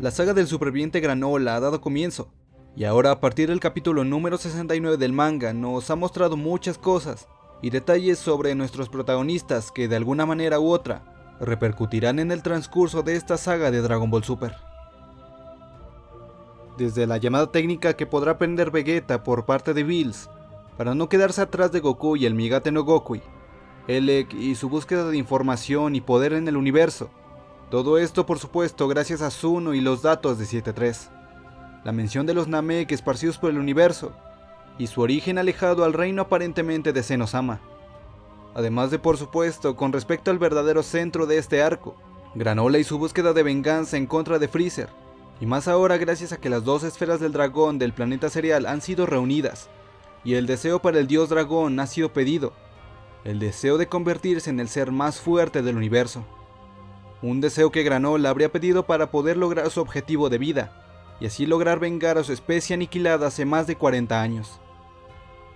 La saga del superviviente Granola ha dado comienzo, y ahora a partir del capítulo número 69 del manga nos ha mostrado muchas cosas y detalles sobre nuestros protagonistas que de alguna manera u otra repercutirán en el transcurso de esta saga de Dragon Ball Super. Desde la llamada técnica que podrá aprender Vegeta por parte de Bills, para no quedarse atrás de Goku y el Migate no Gokui, Elec y su búsqueda de información y poder en el universo, todo esto por supuesto gracias a Zuno y los datos de 7.3. La mención de los Namek esparcidos por el universo, y su origen alejado al reino aparentemente de Senosama. Además de por supuesto con respecto al verdadero centro de este arco, Granola y su búsqueda de venganza en contra de Freezer, y más ahora gracias a que las dos esferas del dragón del planeta serial han sido reunidas, y el deseo para el dios dragón ha sido pedido, el deseo de convertirse en el ser más fuerte del universo. Un deseo que Granola habría pedido para poder lograr su objetivo de vida, y así lograr vengar a su especie aniquilada hace más de 40 años.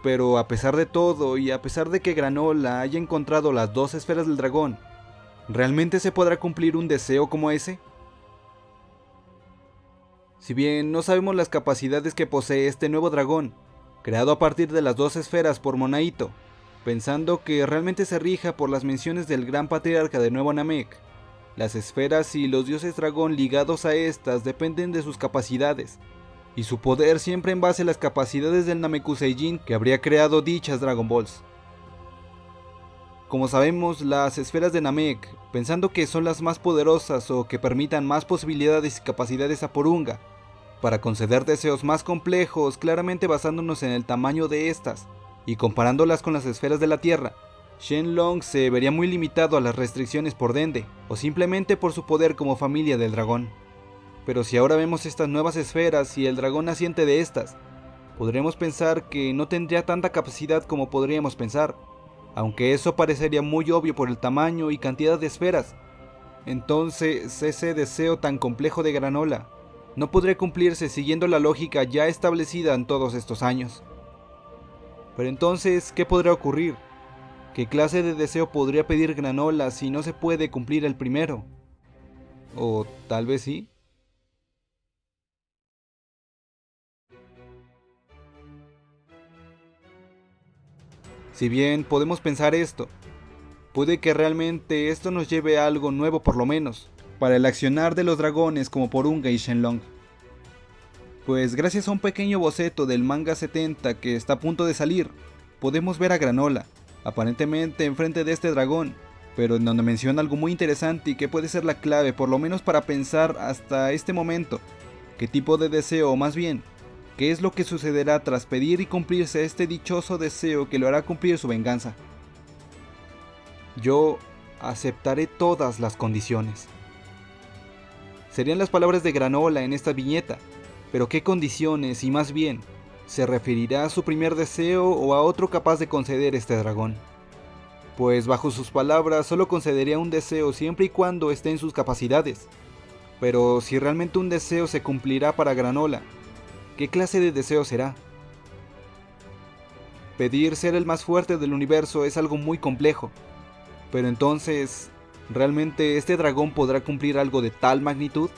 Pero a pesar de todo, y a pesar de que Granola haya encontrado las dos esferas del dragón, ¿realmente se podrá cumplir un deseo como ese? Si bien no sabemos las capacidades que posee este nuevo dragón, creado a partir de las dos esferas por Monaito, pensando que realmente se rija por las menciones del gran patriarca de Nuevo Namek, las esferas y los dioses dragón ligados a estas dependen de sus capacidades, y su poder siempre en base a las capacidades del Namekuseijin que habría creado dichas Dragon Balls. Como sabemos, las esferas de Namek, pensando que son las más poderosas o que permitan más posibilidades y capacidades a Porunga, para conceder deseos más complejos, claramente basándonos en el tamaño de estas, y comparándolas con las esferas de la Tierra, Shenlong se vería muy limitado a las restricciones por Dende, o simplemente por su poder como familia del dragón. Pero si ahora vemos estas nuevas esferas y el dragón naciente de estas, podremos pensar que no tendría tanta capacidad como podríamos pensar, aunque eso parecería muy obvio por el tamaño y cantidad de esferas. Entonces ese deseo tan complejo de granola no podría cumplirse siguiendo la lógica ya establecida en todos estos años. Pero entonces, ¿qué podría ocurrir? ¿Qué clase de deseo podría pedir Granola si no se puede cumplir el primero? O tal vez sí. Si bien podemos pensar esto, puede que realmente esto nos lleve a algo nuevo por lo menos, para el accionar de los dragones como Porunga y Shenlong. Pues gracias a un pequeño boceto del manga 70 que está a punto de salir, podemos ver a Granola, aparentemente enfrente de este dragón, pero en donde menciona algo muy interesante y que puede ser la clave, por lo menos para pensar hasta este momento, qué tipo de deseo, o más bien, qué es lo que sucederá tras pedir y cumplirse este dichoso deseo que lo hará cumplir su venganza. Yo aceptaré todas las condiciones. Serían las palabras de Granola en esta viñeta, pero qué condiciones y más bien, ¿Se referirá a su primer deseo o a otro capaz de conceder este dragón? Pues bajo sus palabras solo concedería un deseo siempre y cuando esté en sus capacidades. Pero si realmente un deseo se cumplirá para Granola, ¿qué clase de deseo será? Pedir ser el más fuerte del universo es algo muy complejo. Pero entonces, ¿realmente este dragón podrá cumplir algo de tal magnitud?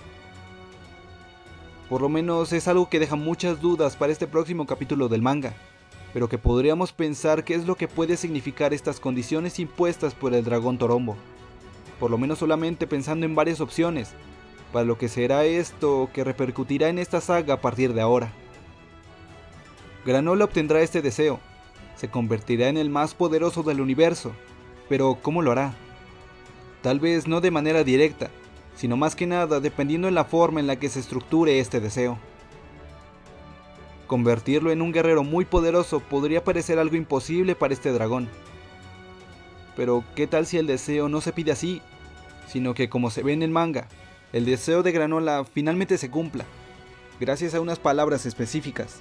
Por lo menos es algo que deja muchas dudas para este próximo capítulo del manga, pero que podríamos pensar qué es lo que puede significar estas condiciones impuestas por el dragón Torombo. Por lo menos solamente pensando en varias opciones, para lo que será esto que repercutirá en esta saga a partir de ahora. Granola obtendrá este deseo, se convertirá en el más poderoso del universo, pero ¿cómo lo hará? Tal vez no de manera directa, sino más que nada dependiendo de la forma en la que se estructure este deseo. Convertirlo en un guerrero muy poderoso podría parecer algo imposible para este dragón. Pero ¿qué tal si el deseo no se pide así, sino que como se ve en el manga, el deseo de Granola finalmente se cumpla, gracias a unas palabras específicas?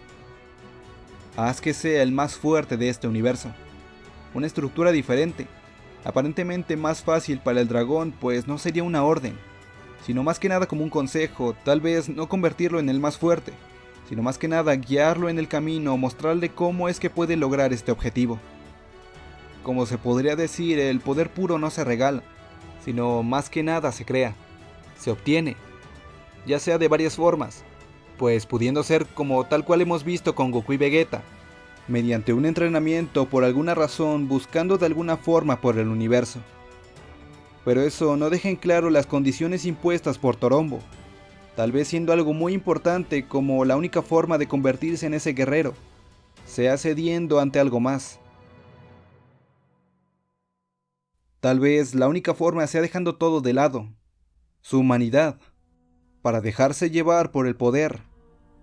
Haz que sea el más fuerte de este universo. Una estructura diferente, aparentemente más fácil para el dragón pues no sería una orden, sino más que nada como un consejo, tal vez no convertirlo en el más fuerte, sino más que nada guiarlo en el camino, mostrarle cómo es que puede lograr este objetivo. Como se podría decir, el poder puro no se regala, sino más que nada se crea, se obtiene. ya sea de varias formas, pues pudiendo ser como tal cual hemos visto con Goku y Vegeta, mediante un entrenamiento por alguna razón buscando de alguna forma por el universo. Pero eso no deja en claro las condiciones impuestas por Torombo, tal vez siendo algo muy importante como la única forma de convertirse en ese guerrero, sea cediendo ante algo más. Tal vez la única forma sea dejando todo de lado, su humanidad, para dejarse llevar por el poder,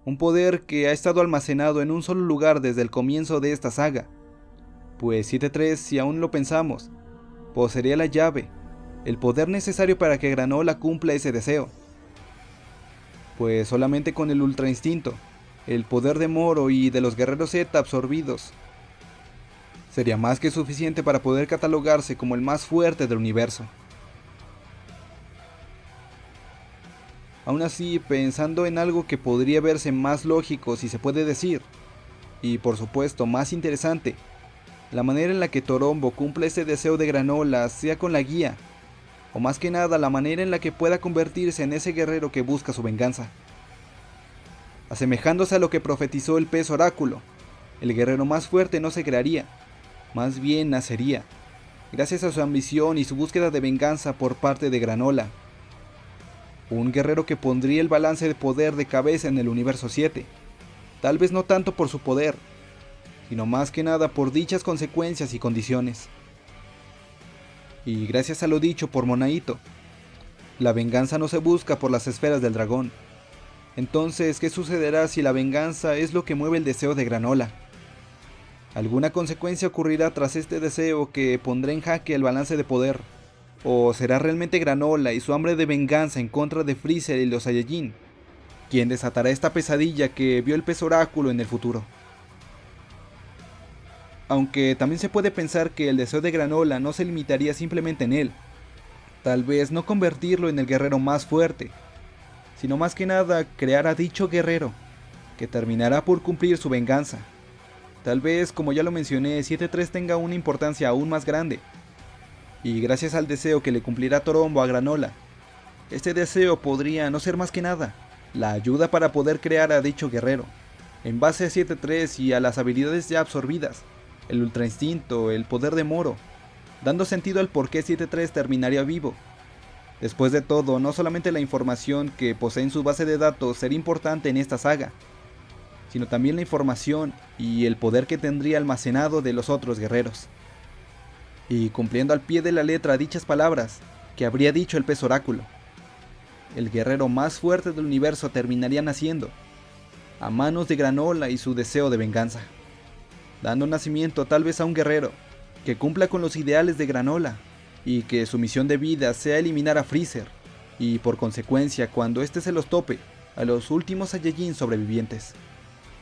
un poder que ha estado almacenado en un solo lugar desde el comienzo de esta saga. Pues 7-3, si aún lo pensamos, poseería la llave, el poder necesario para que Granola cumpla ese deseo. Pues solamente con el Ultra Instinto, el poder de Moro y de los guerreros Z absorbidos, sería más que suficiente para poder catalogarse como el más fuerte del universo. Aún así, pensando en algo que podría verse más lógico si se puede decir, y por supuesto más interesante, la manera en la que Torombo cumple ese deseo de granola sea con la guía, o más que nada la manera en la que pueda convertirse en ese guerrero que busca su venganza. Asemejándose a lo que profetizó el pez oráculo, el guerrero más fuerte no se crearía, más bien nacería, gracias a su ambición y su búsqueda de venganza por parte de Granola, un guerrero que pondría el balance de poder de cabeza en el universo 7. Tal vez no tanto por su poder, sino más que nada por dichas consecuencias y condiciones. Y gracias a lo dicho por Monaito, la venganza no se busca por las esferas del dragón. Entonces, ¿qué sucederá si la venganza es lo que mueve el deseo de Granola? ¿Alguna consecuencia ocurrirá tras este deseo que pondrá en jaque el balance de poder? ¿O será realmente Granola y su hambre de venganza en contra de Freezer y los Saiyajin quien desatará esta pesadilla que vio el pez oráculo en el futuro? Aunque también se puede pensar que el deseo de Granola no se limitaría simplemente en él, tal vez no convertirlo en el guerrero más fuerte, sino más que nada crear a dicho guerrero, que terminará por cumplir su venganza. Tal vez, como ya lo mencioné, 7-3 tenga una importancia aún más grande, y gracias al deseo que le cumplirá Torombo a Granola, este deseo podría no ser más que nada, la ayuda para poder crear a dicho guerrero, en base a 7-3 y a las habilidades ya absorbidas, el Ultra Instinto, el poder de Moro, dando sentido al por qué 7-3 terminaría vivo. Después de todo, no solamente la información que posee en su base de datos sería importante en esta saga, sino también la información y el poder que tendría almacenado de los otros guerreros y cumpliendo al pie de la letra dichas palabras que habría dicho el pez oráculo. El guerrero más fuerte del universo terminaría naciendo, a manos de Granola y su deseo de venganza, dando nacimiento tal vez a un guerrero que cumpla con los ideales de Granola y que su misión de vida sea eliminar a Freezer y por consecuencia cuando éste se los tope a los últimos Saiyajin sobrevivientes,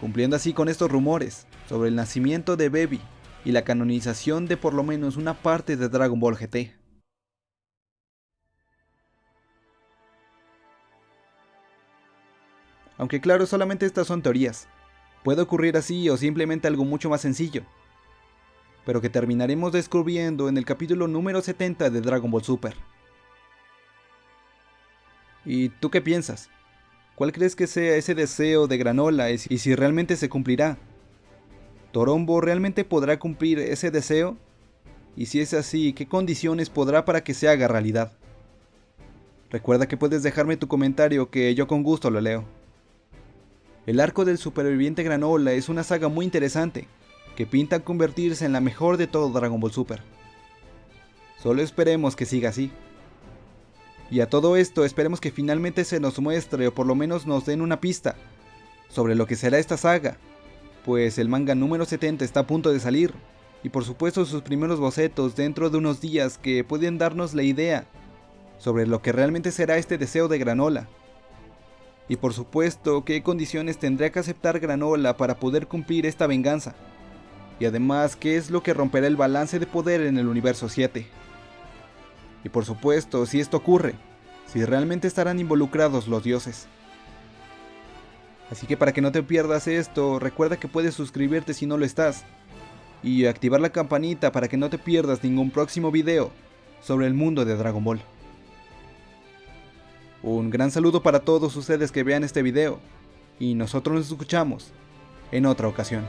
cumpliendo así con estos rumores sobre el nacimiento de Baby y la canonización de por lo menos una parte de Dragon Ball GT. Aunque claro, solamente estas son teorías. Puede ocurrir así o simplemente algo mucho más sencillo. Pero que terminaremos descubriendo en el capítulo número 70 de Dragon Ball Super. ¿Y tú qué piensas? ¿Cuál crees que sea ese deseo de Granola y si realmente se cumplirá? ¿Torombo realmente podrá cumplir ese deseo? Y si es así, ¿qué condiciones podrá para que se haga realidad? Recuerda que puedes dejarme tu comentario que yo con gusto lo leo. El arco del superviviente Granola es una saga muy interesante, que pinta convertirse en la mejor de todo Dragon Ball Super. Solo esperemos que siga así. Y a todo esto esperemos que finalmente se nos muestre o por lo menos nos den una pista sobre lo que será esta saga pues el manga número 70 está a punto de salir, y por supuesto sus primeros bocetos dentro de unos días que pueden darnos la idea sobre lo que realmente será este deseo de Granola. Y por supuesto qué condiciones tendrá que aceptar Granola para poder cumplir esta venganza. Y además qué es lo que romperá el balance de poder en el universo 7. Y por supuesto, si esto ocurre, si realmente estarán involucrados los dioses. Así que para que no te pierdas esto, recuerda que puedes suscribirte si no lo estás. Y activar la campanita para que no te pierdas ningún próximo video sobre el mundo de Dragon Ball. Un gran saludo para todos ustedes que vean este video y nosotros nos escuchamos en otra ocasión.